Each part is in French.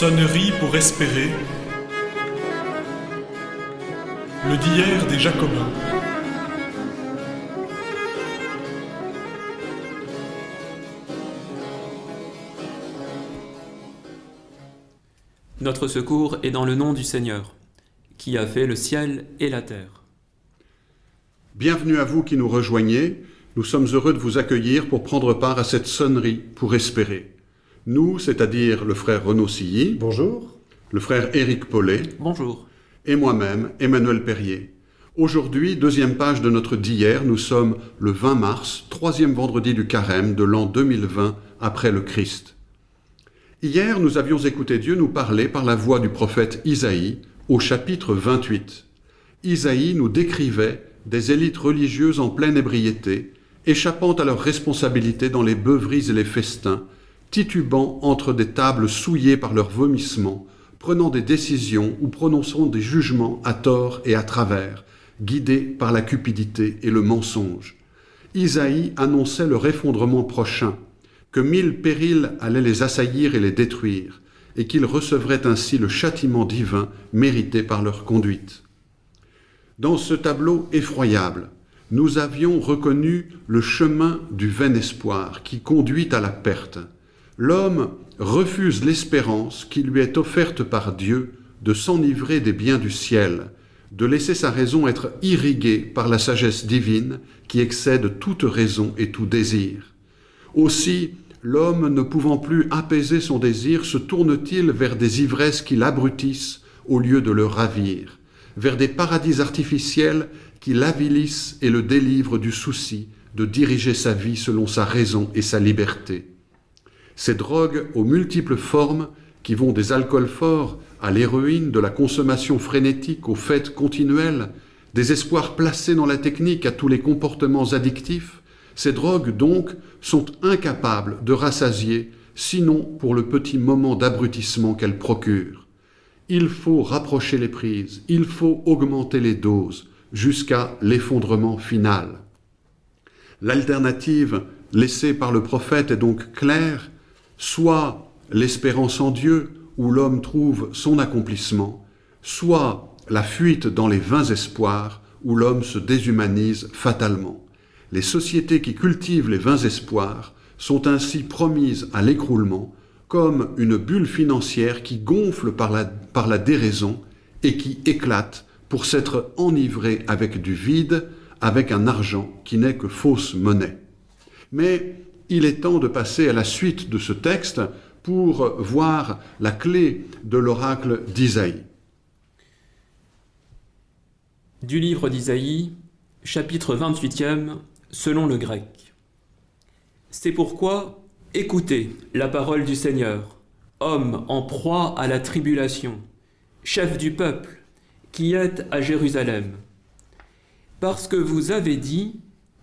Sonnerie pour espérer. Le d'hier des Jacobins. Notre secours est dans le nom du Seigneur, qui a fait le ciel et la terre. Bienvenue à vous qui nous rejoignez. Nous sommes heureux de vous accueillir pour prendre part à cette sonnerie pour espérer. Nous, c'est-à-dire le frère Renaud Silly, Bonjour. le frère Éric Paulet Bonjour. et moi-même, Emmanuel Perrier. Aujourd'hui, deuxième page de notre d'hier, nous sommes le 20 mars, troisième vendredi du carême de l'an 2020 après le Christ. Hier, nous avions écouté Dieu nous parler par la voix du prophète Isaïe au chapitre 28. Isaïe nous décrivait des élites religieuses en pleine ébriété, échappant à leurs responsabilités dans les beuveries et les festins, titubant entre des tables souillées par leurs vomissements, prenant des décisions ou prononçant des jugements à tort et à travers, guidés par la cupidité et le mensonge. Isaïe annonçait leur effondrement prochain, que mille périls allaient les assaillir et les détruire, et qu'ils recevraient ainsi le châtiment divin mérité par leur conduite. Dans ce tableau effroyable, nous avions reconnu le chemin du vain espoir qui conduit à la perte. L'homme refuse l'espérance qui lui est offerte par Dieu de s'enivrer des biens du ciel, de laisser sa raison être irriguée par la sagesse divine qui excède toute raison et tout désir. Aussi, l'homme ne pouvant plus apaiser son désir, se tourne-t-il vers des ivresses qui l'abrutissent au lieu de le ravir, vers des paradis artificiels qui l'avilissent et le délivrent du souci de diriger sa vie selon sa raison et sa liberté. Ces drogues aux multiples formes, qui vont des alcools forts à l'héroïne, de la consommation frénétique aux fêtes continuelles, des espoirs placés dans la technique à tous les comportements addictifs, ces drogues donc sont incapables de rassasier, sinon pour le petit moment d'abrutissement qu'elles procurent. Il faut rapprocher les prises, il faut augmenter les doses, jusqu'à l'effondrement final. L'alternative laissée par le prophète est donc claire, soit l'espérance en Dieu, où l'homme trouve son accomplissement, soit la fuite dans les vains espoirs, où l'homme se déshumanise fatalement. Les sociétés qui cultivent les vains espoirs sont ainsi promises à l'écroulement, comme une bulle financière qui gonfle par la, par la déraison et qui éclate pour s'être enivrée avec du vide, avec un argent qui n'est que fausse monnaie. Mais il est temps de passer à la suite de ce texte pour voir la clé de l'oracle d'Isaïe. Du livre d'Isaïe, chapitre 28e, selon le grec. C'est pourquoi écoutez la parole du Seigneur, homme en proie à la tribulation, chef du peuple, qui êtes à Jérusalem. Parce que vous avez dit,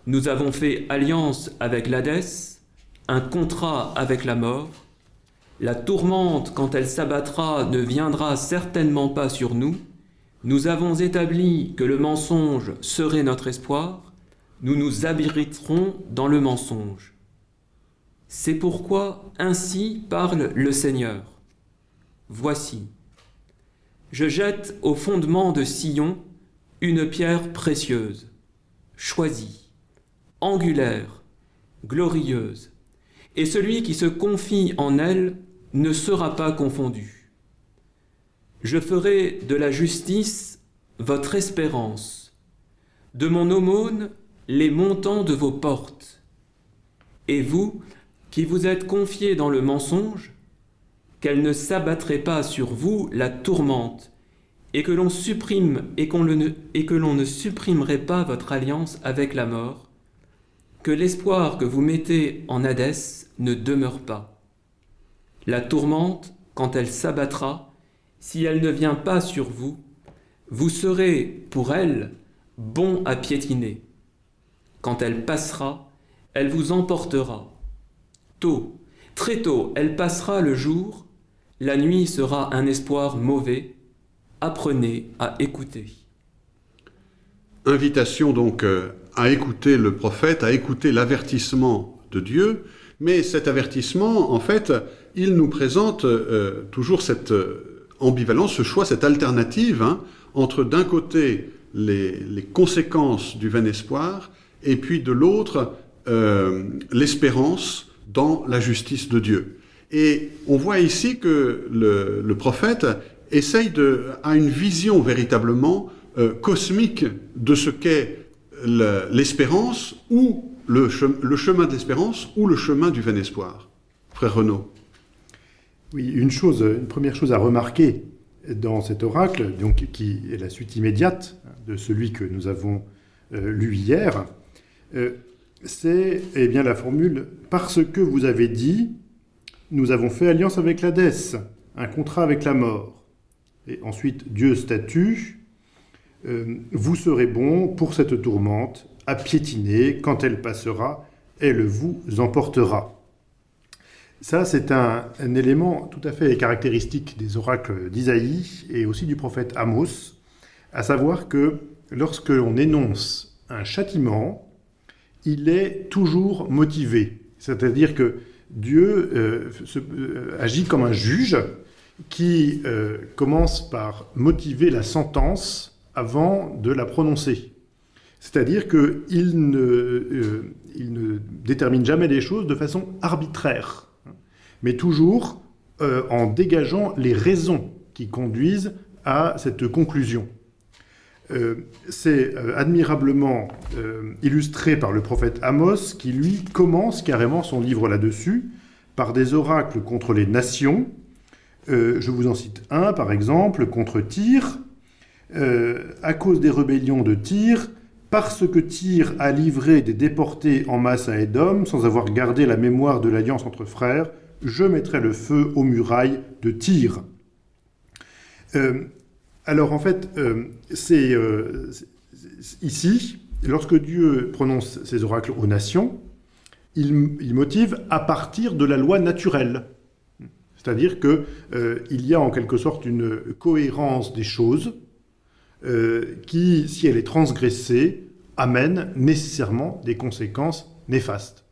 nous avons fait alliance avec l'Hadès, un contrat avec la mort, la tourmente, quand elle s'abattra, ne viendra certainement pas sur nous, nous avons établi que le mensonge serait notre espoir, nous nous abriterons dans le mensonge. C'est pourquoi ainsi parle le Seigneur. Voici, je jette au fondement de Sion une pierre précieuse, choisie, angulaire, glorieuse, et celui qui se confie en elle ne sera pas confondu. Je ferai de la justice votre espérance, de mon aumône les montants de vos portes. Et vous, qui vous êtes confiés dans le mensonge, qu'elle ne s'abattrait pas sur vous la tourmente, et que l'on supprime et, et que l'on ne supprimerait pas votre alliance avec la mort, que l'espoir que vous mettez en Hadès ne demeure pas. La tourmente, quand elle s'abattra, si elle ne vient pas sur vous, vous serez, pour elle, bon à piétiner. Quand elle passera, elle vous emportera. Tôt, très tôt, elle passera le jour, la nuit sera un espoir mauvais. Apprenez à écouter. Invitation donc euh, à écouter le prophète, à écouter l'avertissement de Dieu, mais cet avertissement, en fait, il nous présente euh, toujours cette euh, ambivalence, ce choix, cette alternative hein, entre d'un côté les, conséquences du vain espoir et puis de l'autre euh, l'espérance dans la justice de Dieu. Et on voit ici que le, prophète essaye de, a une vision véritablement cosmique de ce qu'est l'espérance ou le, chemin de l'espérance ou le chemin du vain espoir. Frère Renaud. Oui, une chose, une première chose à remarquer dans cet oracle, donc qui est la suite immédiate de celui que nous avons euh, lu hier, euh, c'est eh bien la formule parce que vous avez dit, nous avons fait alliance avec l'Hadès, un contrat avec la mort. Et ensuite Dieu statue, euh, vous serez bon pour cette tourmente à piétiner quand elle passera, elle vous emportera. Ça, c'est un, élément tout à fait caractéristique des oracles d'Isaïe et aussi du prophète Amos, à savoir que lorsque l'on énonce un châtiment, il est toujours motivé. C'est-à-dire que Dieu euh, euh, agit comme un juge qui commence par motiver la sentence avant de la prononcer. C'est-à-dire qu'il ne, il ne détermine jamais les choses de façon arbitraire mais toujours euh, en dégageant les raisons qui conduisent à cette conclusion. Euh, c'est euh, admirablement illustré par le prophète Amos, qui lui commence carrément son livre là-dessus, par des oracles contre les nations. je vous en cite un, par exemple, contre Tyr, à cause des rébellions de Tyr, parce que Tyr a livré des déportés en masse à Édom, sans avoir gardé la mémoire de l'alliance entre frères, je mettrai le feu aux murailles de Tyr. Euh, alors en fait, euh, c'est euh, ici, lorsque Dieu prononce ses oracles aux nations, il, motive à partir de la loi naturelle. C'est-à-dire qu'il y a en quelque sorte une cohérence des choses qui, si elle est transgressée, amène nécessairement des conséquences néfastes.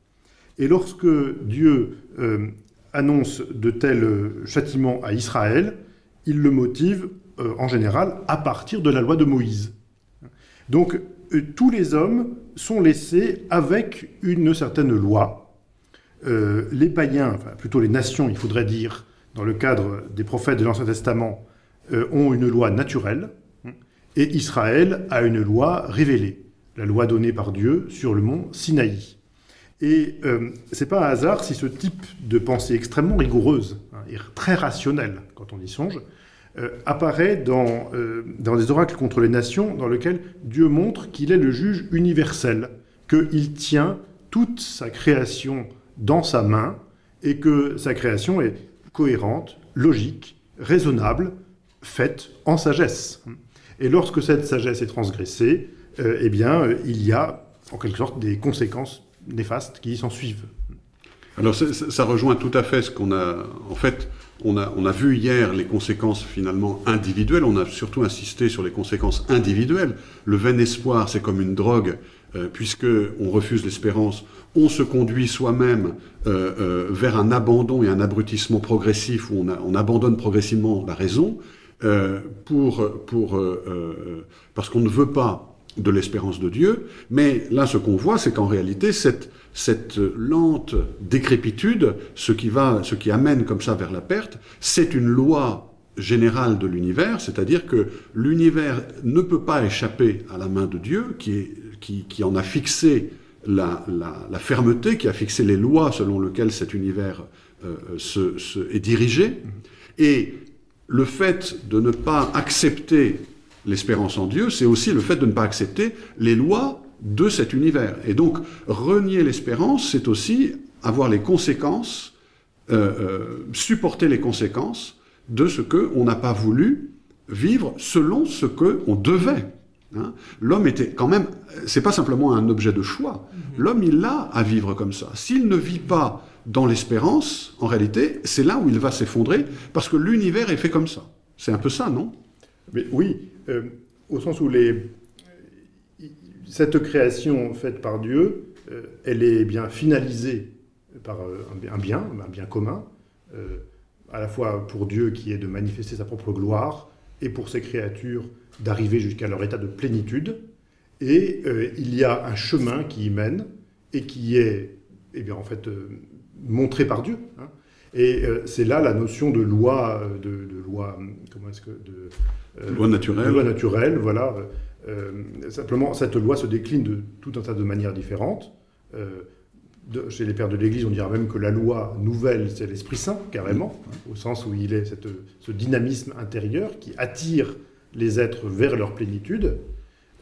Et lorsque Dieu annonce de tels euh, châtiments à Israël, il le motive euh, en général à partir de la loi de Moïse. Donc euh, tous les hommes sont laissés avec une certaine loi. les païens, enfin plutôt les nations, il faudrait dire, dans le cadre des prophètes de l'Ancien Testament, ont une loi naturelle, et Israël a une loi révélée, la loi donnée par Dieu sur le mont Sinaï. Et euh, ce n'est pas un hasard si ce type de pensée extrêmement rigoureuse hein, et très rationnelle, quand on y songe, euh, apparaît dans, euh, dans des oracles contre les nations, dans lesquels Dieu montre qu'il est le juge universel, qu'il tient toute sa création dans sa main, et que sa création est cohérente, logique, raisonnable, faite en sagesse. Et lorsque cette sagesse est transgressée, eh bien, il y a en quelque sorte des conséquences néfastes qui s'en suivent. Alors ça, rejoint tout à fait ce qu'on a... En fait, on a, on a vu hier les conséquences finalement individuelles, on a surtout insisté sur les conséquences individuelles. Le vain espoir, c'est comme une drogue, euh, puisque on refuse l'espérance, on se conduit soi-même euh, euh, vers un abandon et un abrutissement progressif où on abandonne progressivement la raison, pour, pour, parce qu'on ne veut pas de l'espérance de Dieu, mais là ce qu'on voit, c'est qu'en réalité, cette, cette lente décrépitude, ce qui, va, ce qui amène comme ça vers la perte, c'est une loi générale de l'univers, c'est-à-dire que l'univers ne peut pas échapper à la main de Dieu, qui, qui, en a fixé la, la, fermeté, qui a fixé les lois selon lesquelles cet univers euh, se, se, est dirigé, et le fait de ne pas accepter l'espérance en Dieu, c'est aussi le fait de ne pas accepter les lois de cet univers. Et donc, renier l'espérance, c'est aussi avoir les conséquences, euh, euh, supporter les conséquences de ce qu'on n'a pas voulu vivre selon ce qu'on devait. Hein. L'homme était quand même, c'est pas simplement un objet de choix. L'homme, il a à vivre comme ça. S'il ne vit pas dans l'espérance, en réalité, c'est là où il va s'effondrer, parce que l'univers est fait comme ça. C'est un peu ça, non? Mais oui, euh, au sens où les, cette création faite par Dieu, euh, elle est bien finalisée par euh, un bien, un bien commun, à la fois pour Dieu qui est de manifester sa propre gloire, et pour ses créatures d'arriver jusqu'à leur état de plénitude. Et il y a un chemin qui y mène, et qui est, eh bien, en fait, montré par Dieu. hein. Et euh, c'est là la notion de loi, euh, de, de loi, comment est-ce que, de, euh, Loi naturelle. de loi naturelle, voilà. Simplement, cette loi se décline de tout un tas de manières différentes. De- chez les pères de l'Église, on dira même que la loi nouvelle, c'est l'Esprit Saint, carrément, hein, au sens où il est cette- ce dynamisme intérieur qui attire les êtres vers leur plénitude.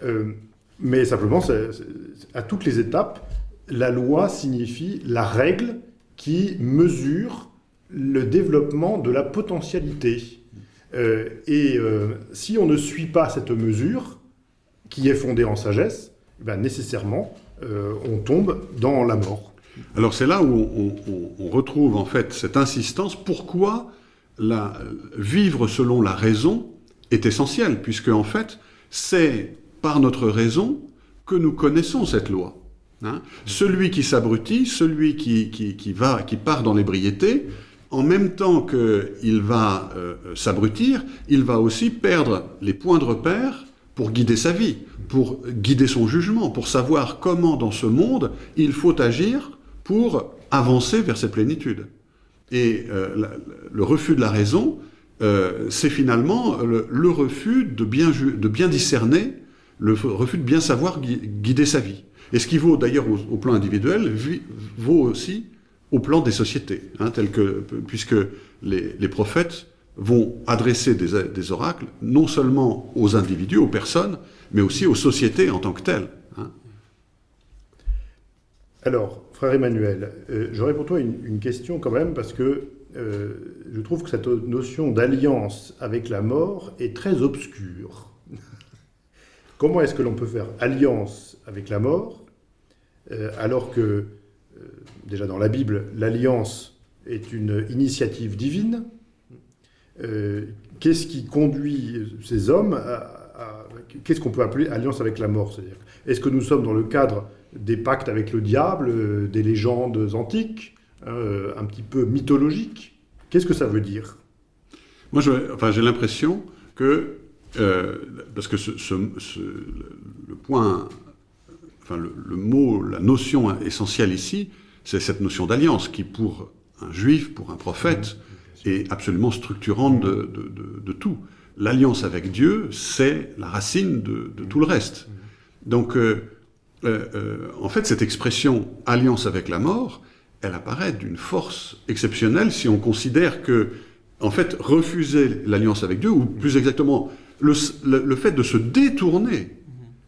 Euh, mais simplement, à toutes les étapes, la loi signifie la règle qui mesure le développement de la potentialité. Euh, et euh, si on ne suit pas cette mesure, qui est fondée en sagesse, eh ben, nécessairement, euh, on tombe dans la mort. Alors c'est là où on, retrouve en fait cette insistance. Pourquoi vivre selon la raison est essentiel, puisque en fait c'est par notre raison que nous connaissons cette loi. Hein. Celui qui s'abrutit, celui qui, va, qui part dans l'ébriété, en même temps qu'il va euh, s'abrutir, il va aussi perdre les points de repère pour guider sa vie, pour guider son jugement, pour savoir comment dans ce monde il faut agir pour avancer vers cette plénitude. Et euh, le refus de la raison, euh, c'est finalement le, le refus de bien, de bien discerner, le refus de bien savoir gui- guider sa vie. Et ce qui vaut d'ailleurs au, plan individuel, vi- vaut aussi au plan des sociétés, hein, puisque les, prophètes vont adresser des, oracles non seulement aux individus, aux personnes, mais aussi aux sociétés en tant que telles. hein. Alors, frère Emmanuel, euh, j'aurais pour toi une, question quand même, parce que euh, je trouve que cette notion d'alliance avec la mort est très obscure. Comment est-ce que l'on peut faire alliance avec la mort, alors que, euh, déjà dans la Bible, l'alliance est une initiative divine Euh, Qu'est-ce qui conduit ces hommes à... Qu'est-ce qu'on peut appeler alliance avec la mort? C'est-à-dire, est-ce que nous sommes dans le cadre des pactes avec le diable, euh, des légendes antiques, euh, un petit peu mythologiques? Qu'est-ce que ça veut dire? Moi, enfin, j'ai l'impression que, euh, parce que ce, le point, enfin, le, le mot, la notion essentielle ici, c'est cette notion d'alliance qui, pour un juif, pour un prophète, est absolument structurante de, de- de- de tout. L'alliance avec Dieu, c'est la racine de, de tout le reste. Donc, euh, euh, euh, en fait, cette expression alliance avec la mort, elle apparaît d'une force exceptionnelle si on considère que, en fait, refuser l'alliance avec Dieu, ou plus exactement, le, le- le fait de se détourner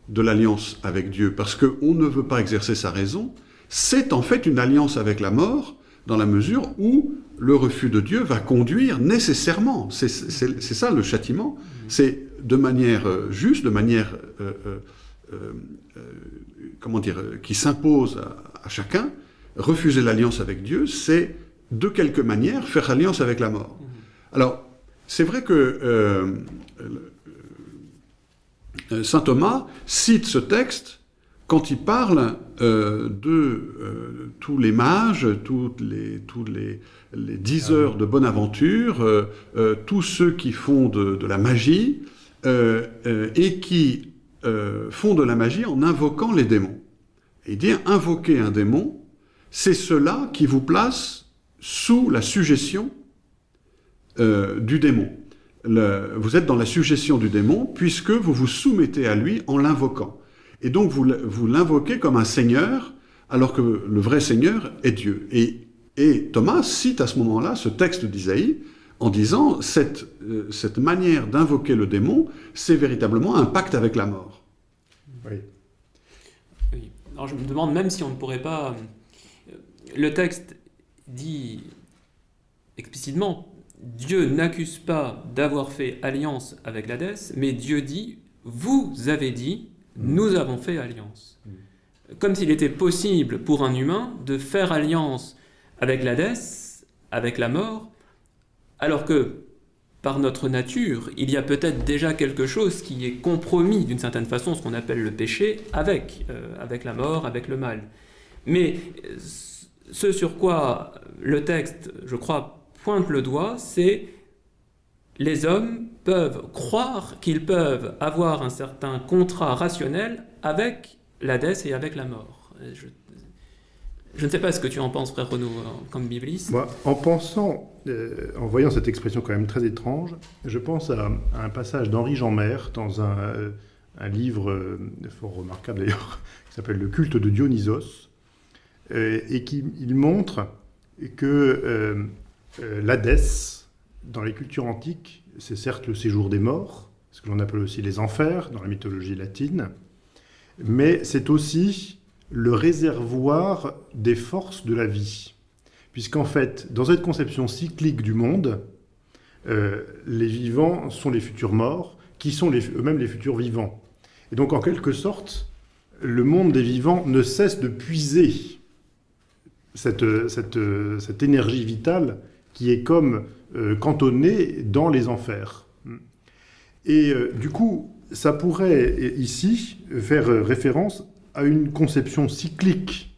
de l'alliance avec Dieu, parce qu'on ne veut pas exercer sa raison, c'est en fait une alliance avec la mort, dans la mesure où le refus de Dieu va conduire nécessairement, c'est ça le châtiment, c'est de manière euh, juste, de manière, euh, euh, comment dire, qui s'impose à, à chacun, refuser l'alliance avec Dieu, c'est de quelque manière faire alliance avec la mort. Alors, c'est vrai que Saint Thomas cite ce texte quand il parle euh, de euh, tous les mages, toutes les, tous les, les dix heures de bonne aventure, euh, euh, tous ceux qui font de, de la magie euh, euh, et qui euh, font de la magie en invoquant les démons. Et il dit invoquer un démon, c'est cela qui vous place sous la suggestion euh, du démon. Le- vous êtes dans la suggestion du démon puisque vous vous soumettez à lui en l'invoquant. Et donc vous, vous l'invoquez comme un seigneur alors que le vrai seigneur est Dieu. Et, et Thomas cite à ce moment-là ce texte d'Isaïe en disant cette, euh, cette manière d'invoquer le démon, c'est véritablement un pacte avec la mort. Oui. Oui. Alors je me demande même si on ne pourrait pas... euh, Le texte dit explicitement, Dieu n'accuse pas d'avoir fait alliance avec l'Hadès, mais Dieu dit, vous avez dit, nous avons fait alliance. Comme s'il était possible pour un humain de faire alliance avec l'Hadès, avec la mort, alors que par notre nature, il y a peut-être déjà quelque chose qui est compromis d'une certaine façon, ce qu'on appelle le péché, avec, euh, avec la mort, avec le mal. Mais euh, ce sur quoi le texte, je crois, pointe le doigt, c'est les hommes peuvent croire qu'ils peuvent avoir un certain contrat rationnel avec l'Hadès et avec la mort. Je, ne sais pas ce que tu en penses, frère Renaud, comme bibliste. Moi, en pensant, euh, en voyant cette expression quand même très étrange, je pense à, un passage d'Henri Jeanmaire dans un, euh, livre euh, fort remarquable d'ailleurs, qui s'appelle Le culte de Dionysos, euh, et qui il montre que euh, euh, l'Hadès, dans les cultures antiques, c'est certes le séjour des morts, ce que l'on appelle aussi les enfers dans la mythologie latine, mais c'est aussi le réservoir des forces de la vie. Puisqu'en fait, dans cette conception cyclique du monde, euh, les vivants sont les futurs morts, qui sont eux-mêmes les futurs vivants. Et donc, en quelque sorte, le monde des vivants ne cesse de puiser cette énergie vitale qui est comme euh, cantonnée dans les enfers. Et euh, du coup, ça pourrait euh, ici faire référence à une conception cyclique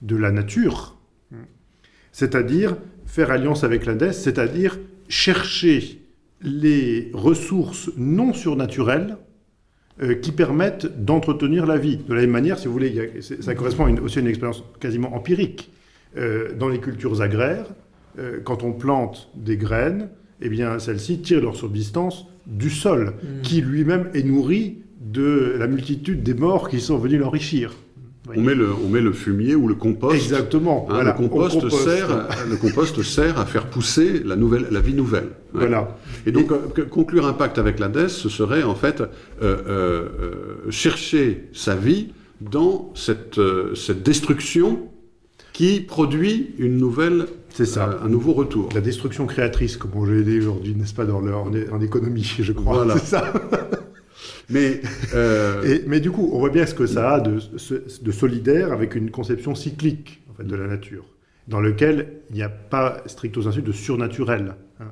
de la nature, c'est-à-dire faire alliance avec l'Hadès, c'est-à-dire chercher les ressources non surnaturelles qui permettent d'entretenir la vie. De la même manière, si vous voulez, ça correspond aussi à une expérience quasiment empirique. Dans les cultures agraires, euh, quand on plante des graines, eh bien, celles-ci tirent leur subsistance du sol, qui lui-même est nourri de la multitude des morts qui sont venus l'enrichir. On met, le, on met le fumier ou le compost. Exactement. Hein, voilà, le, compost. Sert, le compost sert à faire pousser la, nouvelle, la vie nouvelle. Ouais. Voilà. Et donc, euh, conclure un pacte avec l'Hadès, ce serait en fait euh, euh, euh, chercher sa vie dans cette, euh, cette destruction qui produit une nouvelle, C'est ça. euh, un nouveau retour. La destruction créatrice, comme on l'a dit aujourd'hui, n'est-ce pas, dans le- en, économie, je crois. Voilà. C'est ça. Mais euh, Et- mais du coup, on voit bien ce que ça a de, de solidaire avec une conception cyclique en fait, de la nature, dans lequel il n'y a pas stricto sensu de surnaturel. hein.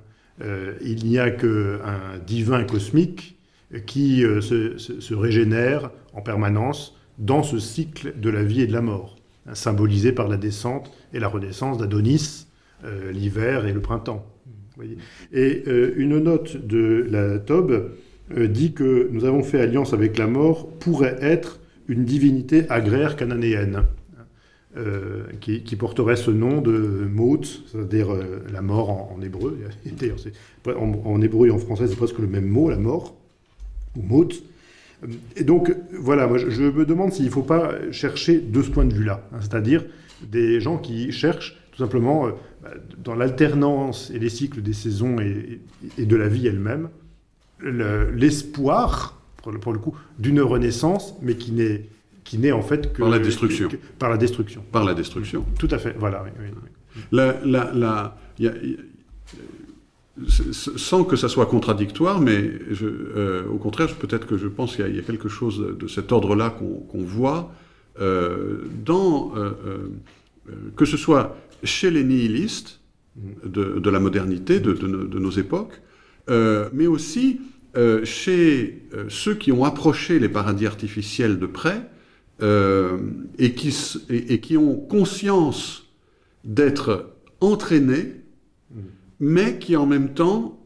Euh, il n'y a qu'un divin cosmique qui euh, se, se- se régénère en permanence dans ce cycle de la vie et de la mort, hein, symbolisé par la descente et la renaissance d'Adonis, euh, l'hiver et le printemps. Et euh, une note de la Tobe euh, dit que nous avons fait alliance avec la mort pourrait être une divinité agraire cananéenne, euh, qui, porterait ce nom de Maut, c'est-à-dire la mort en, hébreu. D'ailleurs, en, hébreu et en français, c'est presque le même mot, la mort, ou Maut. Et donc, voilà, moi, je, je me demande s'il ne faut pas chercher de ce point de vue-là, hein, c'est-à-dire des gens qui cherchent tout simplement euh, bah, dans l'alternance et les cycles des saisons et, et de la vie elle-même, le- l'espoir, pour, le- pour le coup, d'une renaissance, mais qui n'est qui n'est en fait que Par la destruction. que- par la destruction. par la destruction. Tout à fait. Voilà. oui, oui, oui. La- la- la- il y a- il y a- s- s- sans que ça soit contradictoire, mais je- euh, au contraire, peut-être que je pense qu'il y a- il y, a quelque chose de cet ordre-là qu'on voit euh, dans, euh, que ce soit chez les nihilistes de, la modernité, de, nos, époques, euh, mais aussi euh, chez euh, ceux qui ont approché les paradis artificiels de près et, qui, ont conscience d'être entraînés, mais qui en même temps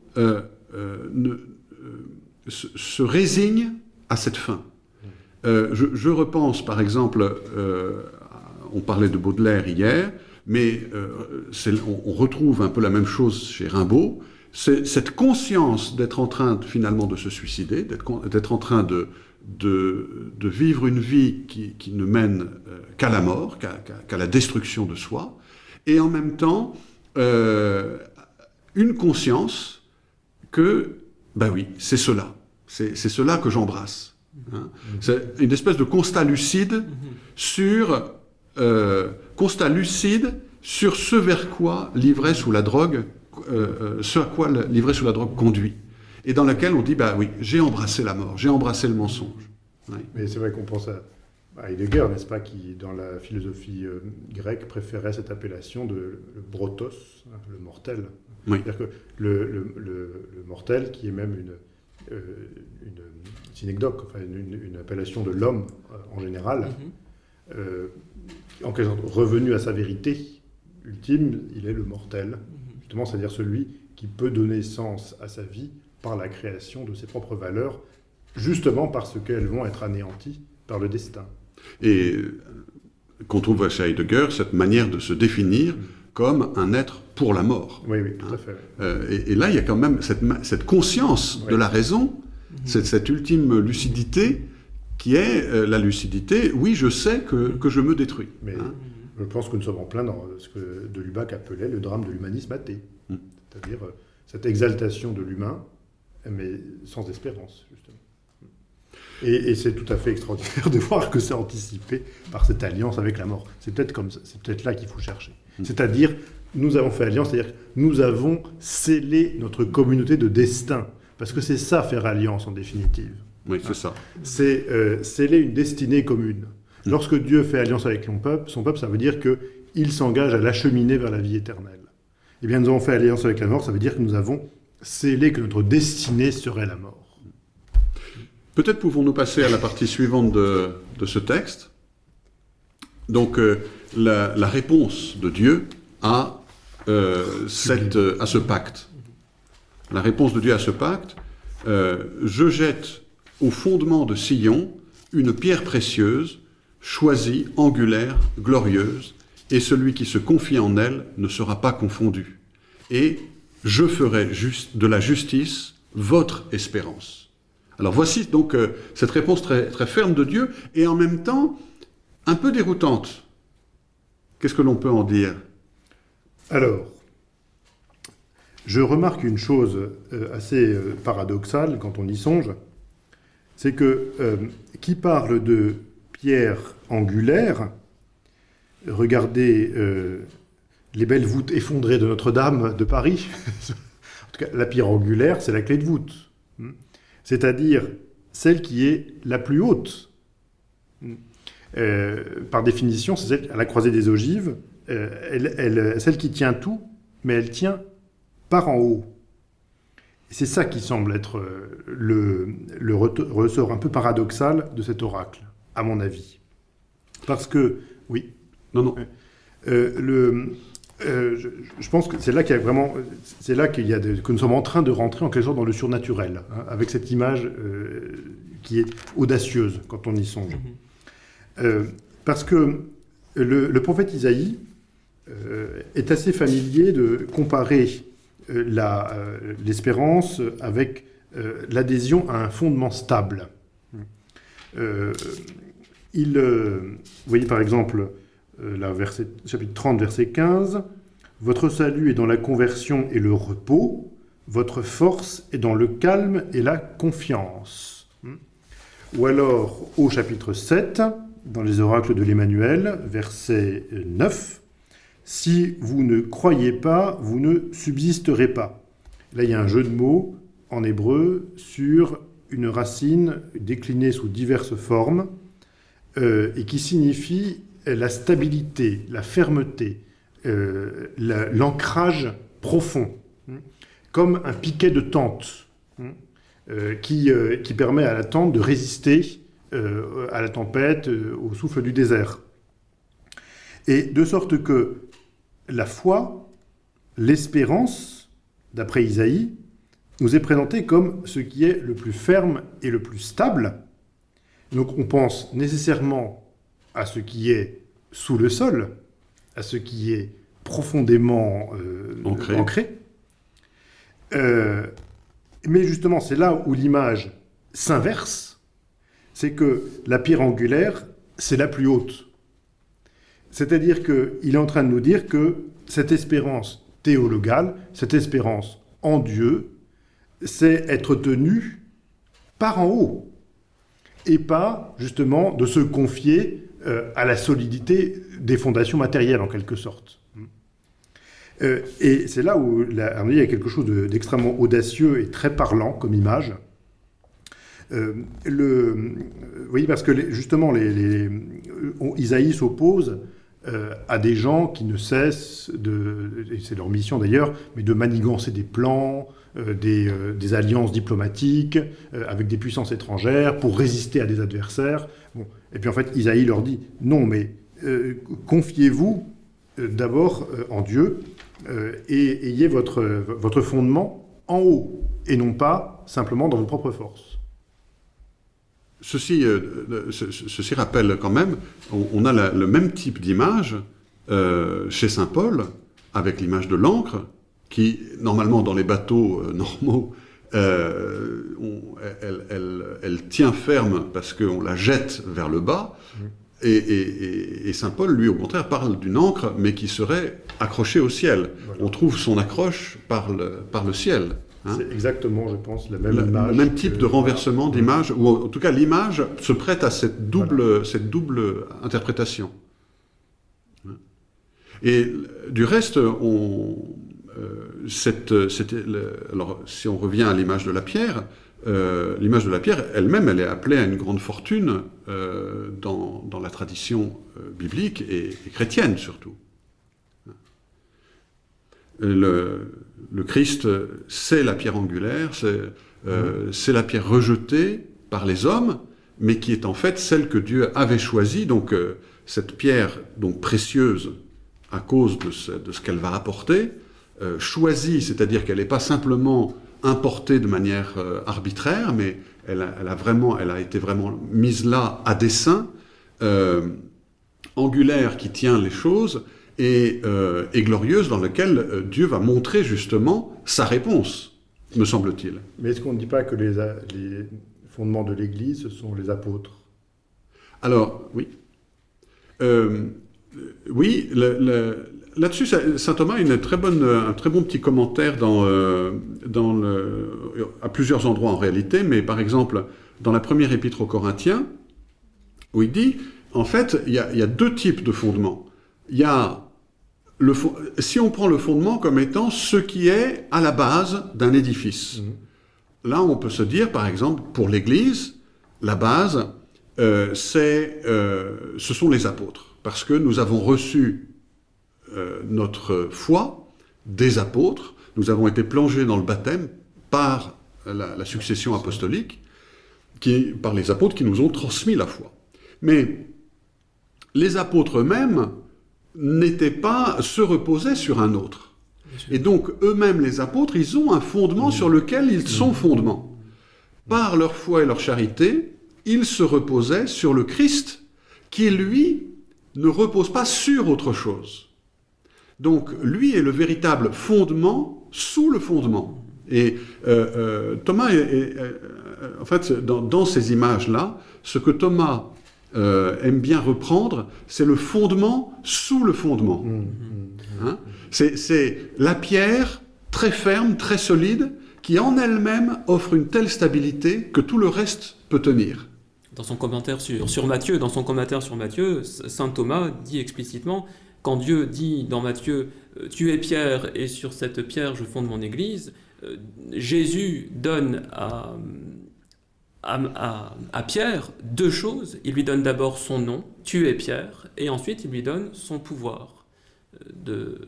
se, résignent à cette fin. Je, repense par exemple, on parlait de Baudelaire hier, mais euh, on, on retrouve un peu la même chose chez Rimbaud. C'est cette conscience d'être en train de- finalement de se suicider, d'être en train de, de, de vivre une vie qui, qui ne mène euh, qu'à la mort, qu'à la destruction de soi, et en même temps euh, une conscience que, ben oui, c'est cela, c'est c'est cela que j'embrasse. hein. C'est une espèce de constat lucide sur euh, constat lucide sur ce vers quoi l'ivresse ou la drogue, euh, euh, ce à quoi l'ivresse ou la drogue conduit, et dans laquelle on dit bah oui, j'ai embrassé la mort, j'ai embrassé le mensonge. Oui. Mais c'est vrai qu'on pense à, à Heidegger, n'est-ce pas, qui, dans la philosophie euh, grecque, préférait cette appellation de le brotos, hein, le mortel. Oui. C'est-à-dire que le, le- le- le mortel, qui est même une, euh, une synecdoque, enfin une, appellation de l'homme euh, en général, Mhm. euh, en quelque sorte revenu à sa vérité ultime, il est le mortel, Mhm. justement, c'est-à-dire celui qui peut donner sens à sa vie par la création de ses propres valeurs, justement parce qu'elles vont être anéanties par le destin. Et qu'on trouve chez Heidegger cette manière de se définir comme un être pour la mort. Oui, oui, tout à fait. Euh, et, et là, il y a quand même cette, conscience de la raison, cette, cette ultime lucidité qui est euh, la lucidité, oui, je sais que, que je me détruis. Mais Hein je pense que nous sommes en plein dans ce que de Lubac appelait le drame de l'humanisme athée. Mm. C'est-à-dire euh, cette exaltation de l'humain, mais sans espérance, justement. Et, et c'est tout à fait extraordinaire de voir que c'est anticipé par cette alliance avec la mort. C'est peut-être comme ça- c'est peut-être là qu'il faut chercher. Mm. C'est-à-dire, nous avons fait alliance, c'est-à-dire nous avons scellé notre communauté de destin. Parce que c'est ça, faire alliance, en définitive Oui, c'est ça. c'est euh, sceller une destinée commune. Mm. Lorsque Dieu fait alliance avec son peuple, son peuple, ça veut dire qu'il s'engage à l'acheminer vers la vie éternelle. Eh bien, nous avons fait alliance avec la mort, ça veut dire que nous avons scellé que notre destinée serait la mort. Peut-être pouvons-nous passer à la partie suivante de, de ce texte. Donc, euh, la, la réponse de Dieu à, euh, cette, euh, à ce pacte. La réponse de Dieu à ce pacte, euh, je jette au fondement de Sion une pierre précieuse, choisie, angulaire, glorieuse, et celui qui se confie en elle ne sera pas confondu. Et je ferai de la justice votre espérance. Alors voici donc euh, cette réponse très, très ferme de Dieu et en même temps un peu déroutante. Qu'est-ce que l'on peut en dire? Alors, je remarque une chose euh, assez euh, paradoxale quand on y songe, c'est que euh, qui parle de pierre angulaire, regardez euh, les belles voûtes effondrées de Notre-Dame de Paris. en tout cas, la pierre angulaire, c'est la clé de voûte. C'est-à-dire celle qui est la plus haute. Euh, par définition, c'est celle à la croisée des ogives, elle- celle qui tient tout, mais elle tient par en haut. C'est ça qui semble être euh, le, le ressort un peu paradoxal de cet oracle, à mon avis. Parce que, oui, Non, non. euh, le, euh, je, je pense que c'est là qu'il y a vraiment, c'est là qu'il y a de- que nous sommes en train de rentrer en quelque sorte dans le surnaturel, hein, avec cette image euh, qui est audacieuse quand on y songe. Euh, parce que le, le prophète Isaïe est assez familier de comparer euh, euh, l'espérance avec euh, l'adhésion à un fondement stable. Il, vous voyez par exemple, la verset, chapitre 30, verset 15, Votre salut est dans la conversion et le repos, votre force est dans le calme et la confiance. Ou alors, au chapitre 7, dans les oracles de l'Emmanuel, verset 9, Si vous ne croyez pas, vous ne subsisterez pas. Là, il y a un jeu de mots en hébreu sur une racine déclinée sous diverses formes euh, et qui signifie la stabilité, la fermeté, euh, la- l'ancrage profond, hein, comme un piquet de tente hein, euh, qui, qui permet à la tente de résister à la tempête, au souffle du désert. Et de sorte que la foi, l'espérance, d'après Isaïe, nous est présentée comme ce qui est le plus ferme et le plus stable. Donc on pense nécessairement à ce qui est sous le sol, à ce qui est profondément euh, Ancré. Euh, mais justement, c'est là où l'image s'inverse, c'est que la pierre angulaire, c'est la plus haute. C'est-à-dire qu'il est en train de nous dire que cette espérance théologale, cette espérance en Dieu, c'est être tenu par en haut, et pas justement de se confier euh, à la solidité des fondations matérielles en quelque sorte. Euh, et c'est là où la harmonie a quelque chose de- d'extrêmement audacieux et très parlant comme image. Euh, le, oui, parce que justement, les, Isaïe s'oppose euh, à des gens qui ne cessent de, et c'est leur mission d'ailleurs, mais de manigancer des plans, euh, des, euh, des alliances diplomatiques avec des puissances étrangères pour résister à des adversaires. Bon. Et puis en fait, Isaïe leur dit non, mais confiez-vous d'abord en Dieu, et ayez votre, votre fondement en haut, et non pas simplement dans vos propres forces. Ceci, euh, ce- ce- ceci rappelle quand même, on, on a la- le même type d'image euh, chez Saint Paul, avec l'image de l'encre, qui, normalement, dans les bateaux euh, normaux, euh, on- elle, elle- elle tient ferme parce qu'on la jette vers le bas. Et, et- et- et Saint Paul, lui, au contraire, parle d'une encre, mais qui serait accrochée au ciel. Voilà. On trouve son accroche par le, par le ciel. Hein. C'est exactement, je pense, la même Le, image. le même type que- de renversement d'image, ou en tout cas l'image se prête à cette double, cette double interprétation. Et du reste, on, euh, cette, alors si on revient à l'image de la pierre, euh, l'image de la pierre elle-même, elle est appelée à une grande fortune euh, dans, dans la tradition biblique et, et chrétienne surtout. Le, Christ, c'est la pierre angulaire, c'est euh, c'est la pierre rejetée par les hommes, mais qui est en fait celle que Dieu avait choisie. Donc euh, cette pierre, donc précieuse à cause de ce, qu'elle va apporter, euh, choisie, c'est-à-dire qu'elle n'est pas simplement importée de manière arbitraire, mais elle a, vraiment, elle a été vraiment mise là à dessein, angulaire qui tient les choses et, euh, et glorieuse dans laquelle euh, Dieu va montrer justement sa réponse, me semble-t-il. Mais est-ce qu'on ne dit pas que les, les fondements de l'Église, ce sont les apôtres? Alors, oui. Euh, oui, le- le- là-dessus, saint Thomas a une très bonne, un très bon petit commentaire dans, euh, dans le, à plusieurs endroits en réalité, mais par exemple, dans la première épître aux Corinthiens, où il dit, en fait, il y a, il y a deux types de fondements. Il y a le, fo- si on prend le fondement comme étant ce qui est à la base d'un édifice. Là, on peut se dire, par exemple, pour l'Église, la base, euh, c'est, euh, ce sont les apôtres, parce que nous avons reçu euh, notre foi des apôtres, nous avons été plongés dans le baptême par la, la succession apostolique, qui, par les apôtres qui nous ont transmis la foi. Mais les apôtres eux-mêmes n'étaient pas, se reposaient sur un autre. Et donc, eux-mêmes, les apôtres, ils ont un fondement sur lequel ils sont fondements. Par leur foi et leur charité, ils se reposaient sur le Christ, qui, lui, ne repose pas sur autre chose. Donc, lui est le véritable fondement sous le fondement. Et euh, euh, Thomas, est, est- euh, en fait, dans, dans ces images-là, ce que Thomas euh, aime bien reprendre, c'est le fondement sous le fondement. Hein? C'est, c'est la pierre très ferme, très solide, qui en elle-même offre une telle stabilité que tout le reste peut tenir. Dans son commentaire sur, sur Matthieu, dans son commentaire sur Matthieu, saint Thomas dit explicitement quand Dieu dit dans Matthieu euh, tu es pierre et sur cette pierre je fonde mon église, euh, Jésus donne à, à, à- à Pierre deux choses. Il lui donne d'abord son nom, tu es Pierre, et ensuite il lui donne son pouvoir euh, de,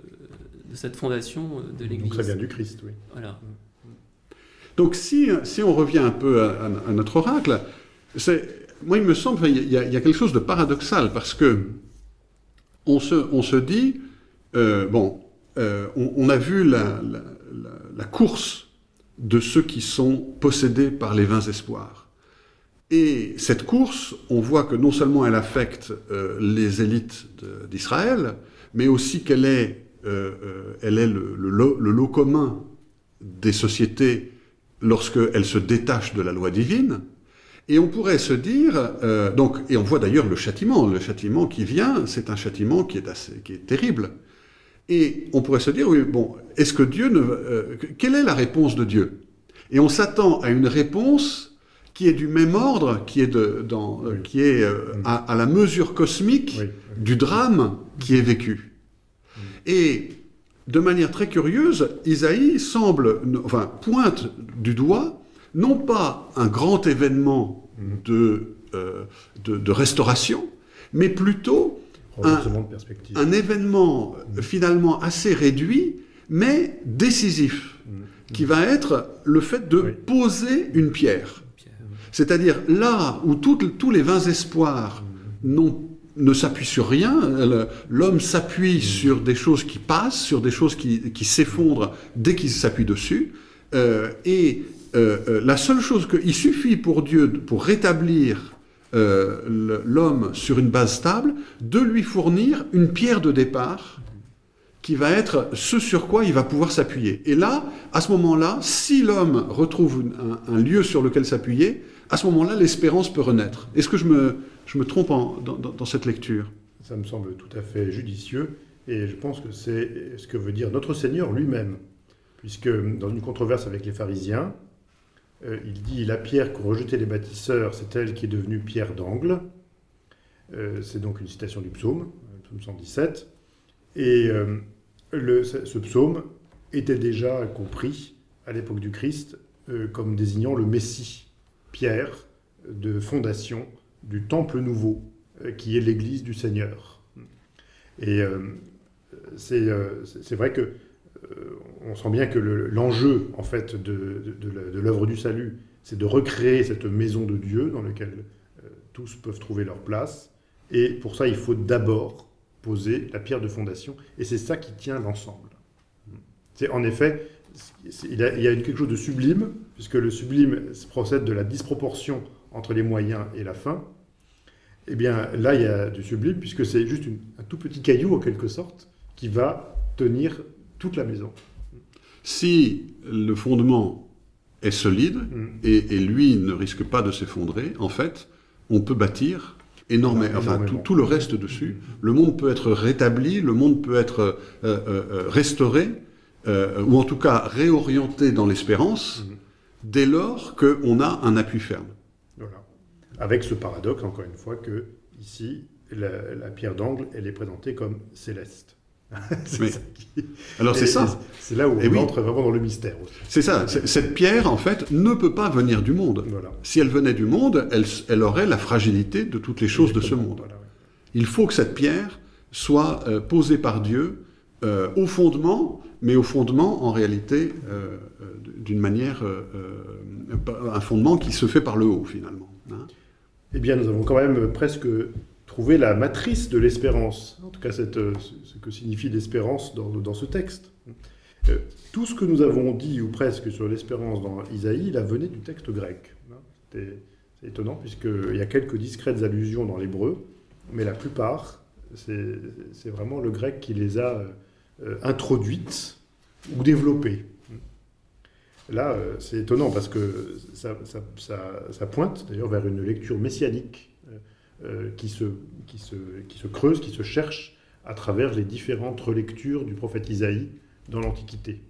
de cette fondation euh, de l'église. Donc ça vient du Christ, oui. Voilà. Donc si, si on revient un peu à, notre oracle, moi il me semble qu'il y, a- il y a quelque chose de paradoxal parce que on se, on se dit, euh, bon, euh, on, on a vu la, la- la- la course de ceux qui sont possédés par les vains espoirs. Et cette course, on voit que non seulement elle affecte euh, les élites d'Israël, mais aussi qu'elle est, euh, euh, elle est le, lot- commun des sociétés lorsqu'elles se détachent de la loi divine. Et on pourrait se dire, donc, et on voit d'ailleurs le châtiment, le châtiment qui vient, c'est un châtiment qui est assez, qui est terrible. Et on pourrait se dire, oui, bon, est-ce que Dieu ne, quelle est la réponse de Dieu? Et on s'attend à une réponse qui est du même ordre, qui est de, dans, euh, Oui. qui est euh, à, à la mesure cosmique Oui, du drame qui est vécu. Et de manière très curieuse, Isaïe semble, enfin, pointe du doigt, non pas un grand événement de, euh, de, de restauration, mais plutôt un événement euh, finalement assez réduit, mais décisif, qui va être le fait de poser une pierre. C'est-à-dire là où tous les vains espoirs ne s'appuie sur rien. L'homme s'appuie sur des choses qui passent, sur des choses qui, qui s'effondrent dès qu'il s'appuie dessus. Euh, et euh, euh, la seule chose qu'il suffit pour Dieu, pour rétablir l'homme sur une base stable, de lui fournir une pierre de départ qui va être ce sur quoi il va pouvoir s'appuyer. Et là, à ce moment-là, si l'homme retrouve un, lieu sur lequel s'appuyer, à ce moment-là, l'espérance peut renaître. Est-ce que je me, trompe dans, cette lecture? Ça me semble tout à fait judicieux, et je pense que c'est ce que veut dire notre Seigneur lui-même, puisque dans une controverse avec les pharisiens, euh, il dit « La pierre qu'ont rejeté les bâtisseurs, c'est elle qui est devenue pierre d'angle euh, C'est donc une citation du psaume, psaume 117. Et euh, ce psaume était déjà compris à l'époque du Christ comme désignant le Messie, pierre de fondation du temple nouveau, euh, qui est l'église du Seigneur. Et euh, euh, c'est vrai que on sent bien que l'enjeu, en fait, de, de, l'œuvre du salut, c'est de recréer cette maison de Dieu dans laquelle tous peuvent trouver leur place. Et pour ça, il faut d'abord poser la pierre de fondation. Et c'est ça qui tient l'ensemble. C'est en effet, il y a, quelque chose de sublime, puisque le sublime procède de la disproportion entre les moyens et la fin. Eh bien, là, il y a du sublime, puisque c'est juste un tout petit caillou, en quelque sorte, qui va tenir toute la maison. Si le fondement est solide, mm. et, lui ne risque pas de s'effondrer, en fait, on peut bâtir énormément, enfin, tout, le reste dessus. Le monde peut être rétabli, le monde peut être euh, euh, euh, ou en tout cas réorienté dans l'espérance, mm. dès lors qu'on a un appui ferme. Avec ce paradoxe, encore une fois, que ici, la, pierre d'angle, elle est présentée comme céleste. Alors c'est ça. C'est là où on entre vraiment dans le mystère. C'est ça. Cette pierre, en fait, ne peut pas venir du monde. Si elle venait du monde, elle, aurait la fragilité de toutes les choses de ce monde. Il faut que cette pierre soit euh, posée par Dieu euh, au fondement, mais au fondement, en réalité, euh, d'une manière, un fondement qui se fait par le haut, finalement. Hein eh bien, nous avons quand même presque trouvé la matrice de l'espérance, en tout cas ce que signifie l'espérance dans, ce texte. Euh, tout ce que nous avons dit, ou presque, sur l'espérance dans Isaïe, la venait du texte grec. C'est étonnant, puisqu'il y a quelques discrètes allusions dans l'hébreu, mais la plupart, c'est vraiment le grec qui les a euh, introduites ou développées. Là, euh, c'est étonnant parce que ça, pointe d'ailleurs vers une lecture messianique euh, qui, se, qui, se, qui, se, creuse, qui se cherche à travers les différentes relectures du prophète Isaïe dans l'Antiquité.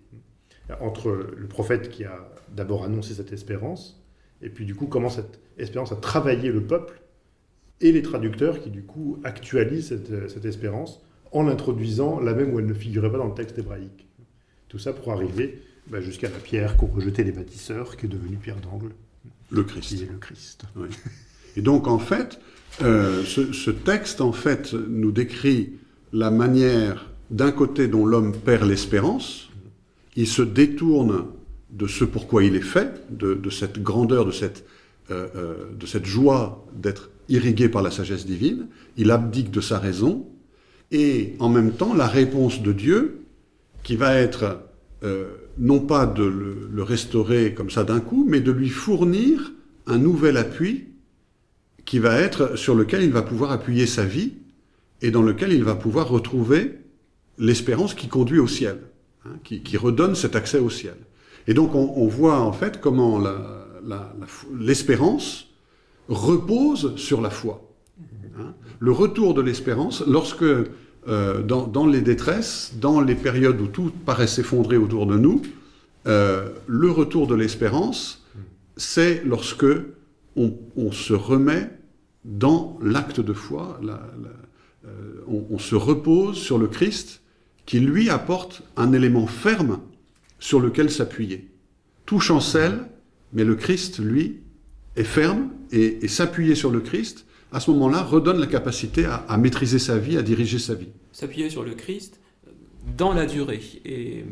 Entre le prophète qui a d'abord annoncé cette espérance, et puis du coup comment cette espérance a travaillé le peuple, et les traducteurs qui du coup actualisent cette, cette espérance en l'introduisant là même où elle ne figurait pas dans le texte hébraïque. Tout ça pour arriver bah, jusqu'à la pierre qu'ont rejetée les bâtisseurs, qui est devenue pierre d'angle. Le Christ. Qui est le Christ. Et donc, en fait, euh, ce, texte, en fait, nous décrit la manière, d'un côté, dont l'homme perd l'espérance, il se détourne de ce pourquoi il est fait, de, cette grandeur, de cette, euh, euh, de cette joie d'être irrigué par la sagesse divine, il abdique de sa raison, et en même temps, la réponse de Dieu, qui va être non pas de le, restaurer comme ça d'un coup, mais de lui fournir un nouvel appui qui va être sur lequel il va pouvoir appuyer sa vie et dans lequel il va pouvoir retrouver l'espérance qui conduit au ciel, hein, qui, redonne cet accès au ciel. Et donc on, voit en fait comment l'espérance repose sur la foi. Hein. Le retour de l'espérance, lorsque euh, dans, les détresses, dans les périodes où tout paraît s'effondrer autour de nous, euh, le retour de l'espérance, c'est lorsque on, se remet dans l'acte de foi, euh, on, se repose sur le Christ qui lui apporte un élément ferme sur lequel s'appuyer. Tout chancelle, mais le Christ, lui, est ferme et s'appuyer sur le Christ, à ce moment-là, redonne la capacité à, maîtriser sa vie, à diriger sa vie. S'appuyer sur le Christ dans la durée. Et,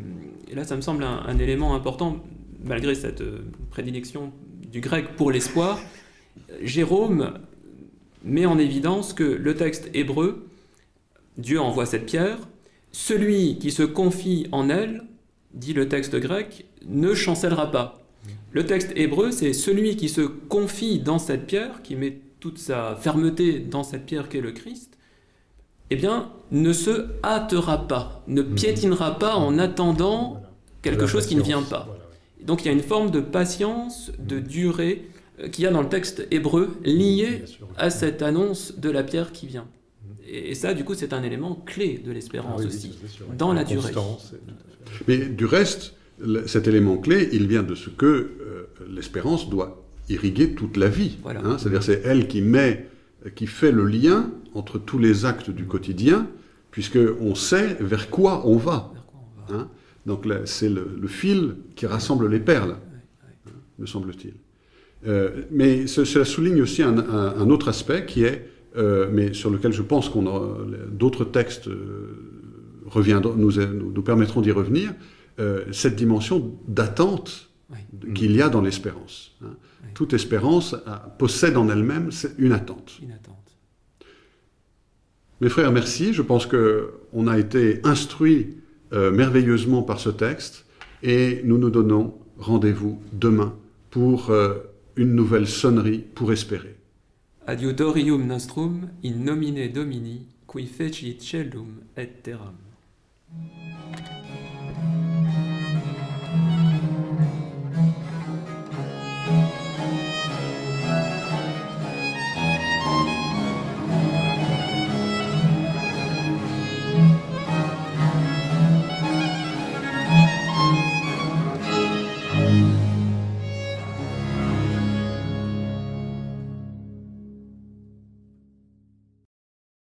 là, ça me semble un, élément important, malgré cette euh, prédilection du grec pour l'espoir. Jérôme met en évidence que le texte hébreu, Dieu envoie cette pierre, celui qui se confie en elle, dit le texte grec, ne chancellera pas. Le texte hébreu, c'est celui qui se confie dans cette pierre, qui met toute sa fermeté dans cette pierre qu'est le Christ, eh bien, ne se hâtera pas, ne Mhm. piétinera pas en attendant quelque chose qui ne vient pas. Donc il y a une forme de patience, de durée euh, qu'il y a dans le texte hébreu lié Bien sûr. à cette annonce de la pierre qui vient. Et, et ça, du coup, c'est un élément clé de l'espérance Ah oui, aussi, dans la durée. Mais du reste, cet élément clé, il vient de ce que euh, l'espérance doit irriguer toute la vie. Voilà. hein. C'est-à-dire c'est elle qui met, qui fait le lien entre tous les actes du quotidien, puisque on sait vers quoi on va. Vers quoi on va hein. Donc c'est le, le fil qui rassemble les perles, hein, me semble-t-il. Euh, mais ce- cela souligne aussi un, un- un autre aspect qui est, euh, mais sur lequel je pense qu'on d'autres textes euh, reviendront, nous, nous, nous permettront d'y revenir, euh, cette dimension d'attente Oui. qu'il y a dans l'espérance. hein. Oui. Toute espérance a- possède en elle-même une attente. Une attente. Mes frères, merci. Je pense qu'on a été instruits euh, merveilleusement par ce texte et nous nous donnons rendez-vous demain pour euh, une nouvelle sonnerie pour espérer. Adiutorium nostrum in nomine Domini, qui fecit celum et terram.